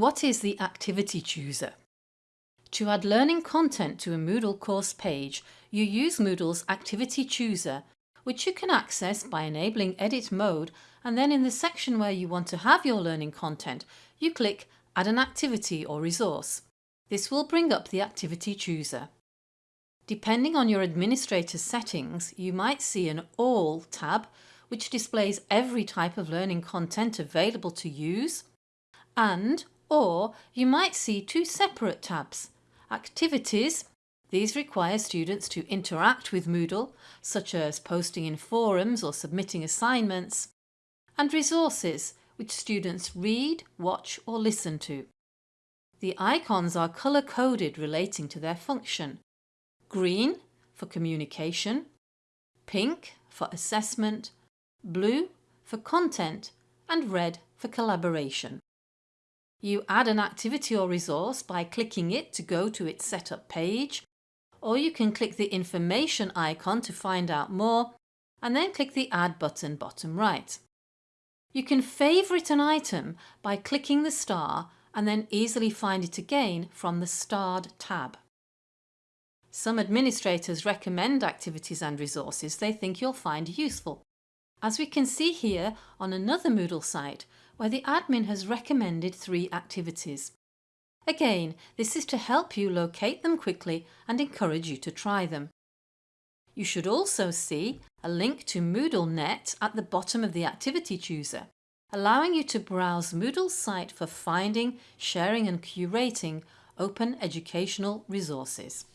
What is the Activity Chooser? To add learning content to a Moodle course page, you use Moodle's Activity Chooser, which you can access by enabling Edit Mode and then in the section where you want to have your learning content, you click Add an activity or resource. This will bring up the Activity Chooser. Depending on your administrator's settings, you might see an All tab which displays every type of learning content available to use and or you might see two separate tabs. Activities, these require students to interact with Moodle, such as posting in forums or submitting assignments, and resources, which students read, watch or listen to. The icons are colour-coded relating to their function. Green for communication, pink for assessment, blue for content and red for collaboration. You add an activity or resource by clicking it to go to its setup page, or you can click the information icon to find out more and then click the add button bottom right. You can favourite an item by clicking the star and then easily find it again from the starred tab. Some administrators recommend activities and resources they think you'll find useful, as we can see here on another Moodle site where the admin has recommended three activities. Again, this is to help you locate them quickly and encourage you to try them. You should also see a link to MoodleNet at the bottom of the activity chooser, allowing you to browse Moodle's site for finding, sharing and curating open educational resources.